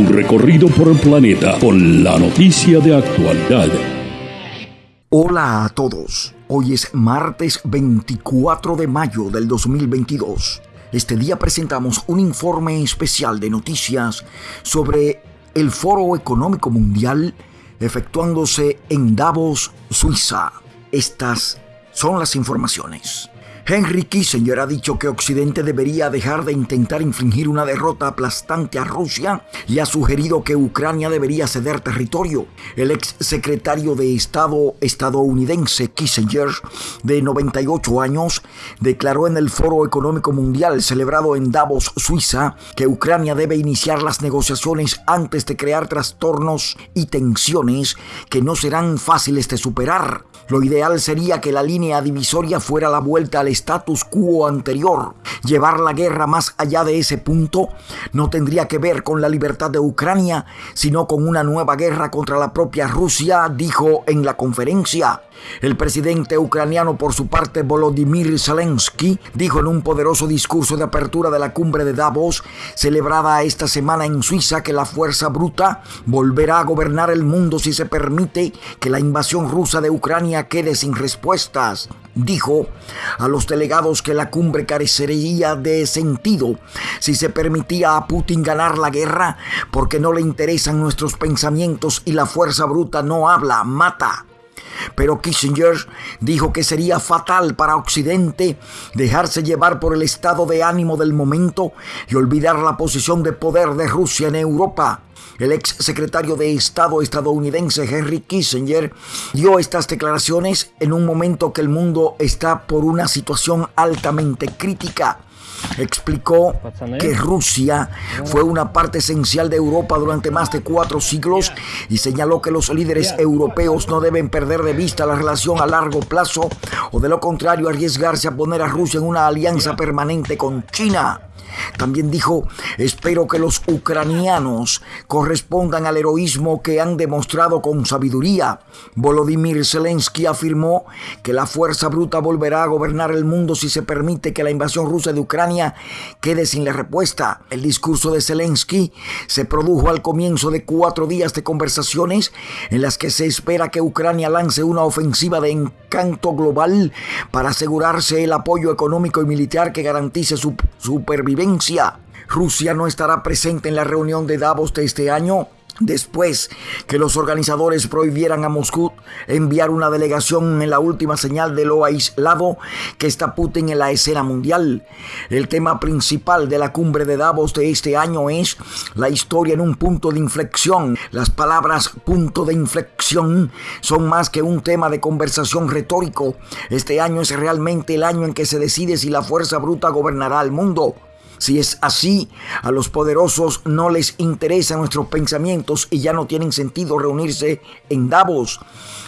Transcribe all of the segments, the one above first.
Un recorrido por el planeta con la noticia de actualidad. Hola a todos. Hoy es martes 24 de mayo del 2022. Este día presentamos un informe especial de noticias sobre el Foro Económico Mundial efectuándose en Davos, Suiza. Estas son las informaciones. Henry Kissinger ha dicho que Occidente debería dejar de intentar infligir una derrota aplastante a Rusia y ha sugerido que Ucrania debería ceder territorio. El ex secretario de Estado estadounidense Kissinger, de 98 años, declaró en el Foro Económico Mundial celebrado en Davos, Suiza, que Ucrania debe iniciar las negociaciones antes de crear trastornos y tensiones que no serán fáciles de superar. Lo ideal sería que la línea divisoria fuera la vuelta al status quo anterior. Llevar la guerra más allá de ese punto no tendría que ver con la libertad de Ucrania, sino con una nueva guerra contra la propia Rusia, dijo en la conferencia. El presidente ucraniano, por su parte, Volodymyr Zelensky, dijo en un poderoso discurso de apertura de la cumbre de Davos, celebrada esta semana en Suiza, que la fuerza bruta volverá a gobernar el mundo si se permite que la invasión rusa de Ucrania quede sin respuestas. Dijo a los delegados que la cumbre carecería de sentido si se permitía a Putin ganar la guerra porque no le interesan nuestros pensamientos y la fuerza bruta no habla, mata. Pero Kissinger dijo que sería fatal para Occidente dejarse llevar por el estado de ánimo del momento y olvidar la posición de poder de Rusia en Europa. El ex secretario de Estado estadounidense Henry Kissinger dio estas declaraciones en un momento que el mundo está por una situación altamente crítica. Explicó que Rusia fue una parte esencial de Europa durante más de cuatro siglos y señaló que los líderes europeos no deben perder de vista la relación a largo plazo o de lo contrario arriesgarse a poner a Rusia en una alianza permanente con China. También dijo, espero que los ucranianos correspondan al heroísmo que han demostrado con sabiduría. Volodymyr Zelensky afirmó que la fuerza bruta volverá a gobernar el mundo si se permite que la invasión rusa de Ucrania quede sin la respuesta. El discurso de Zelensky se produjo al comienzo de cuatro días de conversaciones en las que se espera que Ucrania lance una ofensiva de encanto global para asegurarse el apoyo económico y militar que garantice su supervivencia Rusia no estará presente en la reunión de Davos de este año después que los organizadores prohibieran a Moscú enviar una delegación en la última señal de lo aislado que está Putin en la escena mundial. El tema principal de la cumbre de Davos de este año es la historia en un punto de inflexión. Las palabras punto de inflexión son más que un tema de conversación retórico. Este año es realmente el año en que se decide si la fuerza bruta gobernará el mundo. Si es así, a los poderosos no les interesan nuestros pensamientos y ya no tienen sentido reunirse en Davos.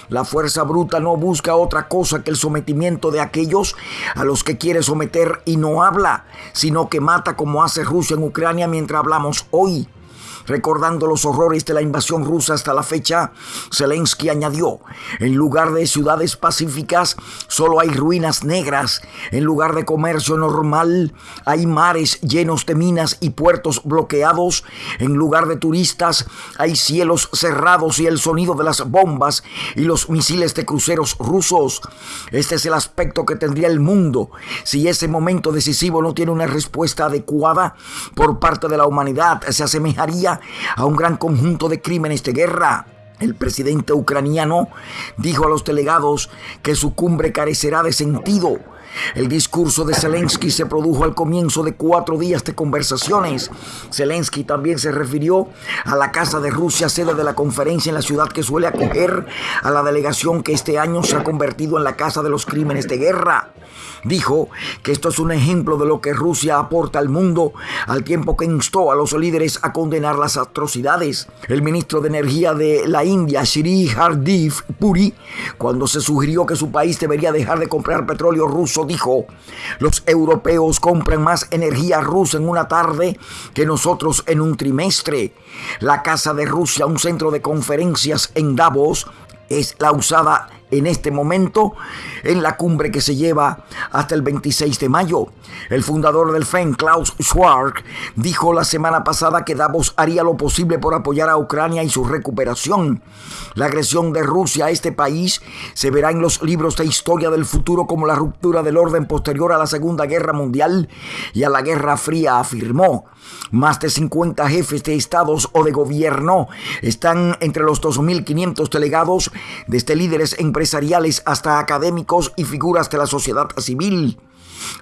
La fuerza bruta no busca otra cosa que el sometimiento de aquellos a los que quiere someter y no habla, sino que mata como hace Rusia en Ucrania mientras hablamos hoy. Recordando los horrores de la invasión rusa hasta la fecha, Zelensky añadió, en lugar de ciudades pacíficas, solo hay ruinas negras. En lugar de comercio normal, hay mares llenos de minas y puertos bloqueados. En lugar de turistas, hay cielos cerrados y el sonido de las bombas y los misiles de cruceros rusos. Este es el aspecto que tendría el mundo si ese momento decisivo no tiene una respuesta adecuada por parte de la humanidad. Se asemejaría a un gran conjunto de crímenes de guerra. El presidente ucraniano dijo a los delegados que su cumbre carecerá de sentido el discurso de Zelensky se produjo al comienzo de cuatro días de conversaciones. Zelensky también se refirió a la Casa de Rusia, sede de la conferencia en la ciudad que suele acoger a la delegación que este año se ha convertido en la Casa de los Crímenes de Guerra. Dijo que esto es un ejemplo de lo que Rusia aporta al mundo, al tiempo que instó a los líderes a condenar las atrocidades. El ministro de Energía de la India, Shri Hardeep Puri, cuando se sugirió que su país debería dejar de comprar petróleo ruso dijo, los europeos compran más energía rusa en una tarde que nosotros en un trimestre. La Casa de Rusia, un centro de conferencias en Davos, es la usada en este momento en la cumbre que se lleva hasta el 26 de mayo. El fundador del FEN, Klaus Schwab, dijo la semana pasada que Davos haría lo posible por apoyar a Ucrania y su recuperación. La agresión de Rusia a este país se verá en los libros de historia del futuro como la ruptura del orden posterior a la Segunda Guerra Mundial y a la Guerra Fría, afirmó. Más de 50 jefes de estados o de gobierno están entre los 2.500 delegados, desde líderes empresariales hasta académicos y figuras de la sociedad civil.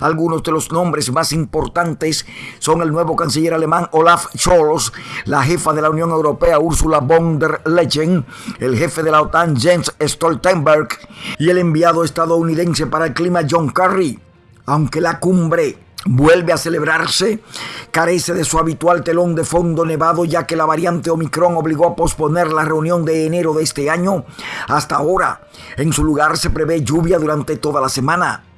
Algunos de los nombres más importantes son el nuevo canciller alemán Olaf Scholz, la jefa de la Unión Europea Ursula von der Leyen, el jefe de la OTAN Jens Stoltenberg y el enviado estadounidense para el clima John Kerry. Aunque la cumbre vuelve a celebrarse, carece de su habitual telón de fondo nevado ya que la variante Omicron obligó a posponer la reunión de enero de este año. Hasta ahora, en su lugar se prevé lluvia durante toda la semana.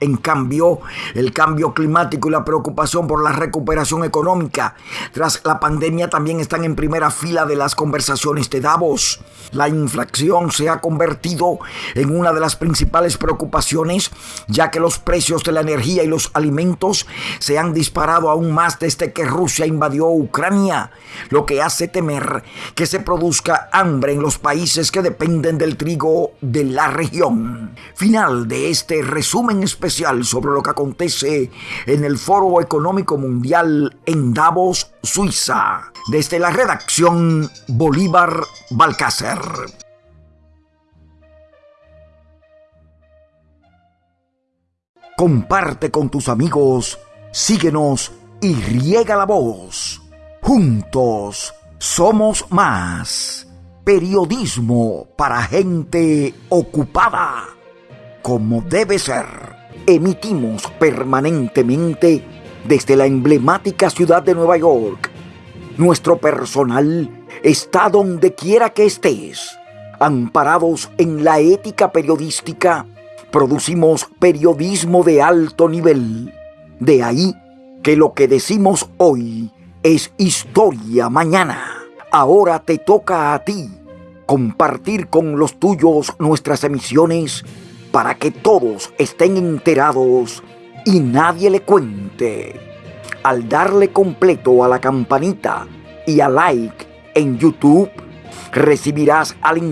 En cambio, el cambio climático y la preocupación por la recuperación económica tras la pandemia también están en primera fila de las conversaciones de Davos. La inflación se ha convertido en una de las principales preocupaciones, ya que los precios de la energía y los alimentos se han disparado aún más desde que Rusia invadió Ucrania, lo que hace temer que se produzca hambre en los países que dependen del trigo de la región. Final de este resumen sobre lo que acontece en el Foro Económico Mundial en Davos, Suiza. Desde la redacción Bolívar Balcácer. Comparte con tus amigos, síguenos y riega la voz. Juntos somos más. Periodismo para gente ocupada, como debe ser emitimos permanentemente desde la emblemática ciudad de Nueva York. Nuestro personal está donde quiera que estés. Amparados en la ética periodística, producimos periodismo de alto nivel. De ahí que lo que decimos hoy es historia mañana. Ahora te toca a ti compartir con los tuyos nuestras emisiones para que todos estén enterados y nadie le cuente. Al darle completo a la campanita y a like en YouTube, recibirás al instante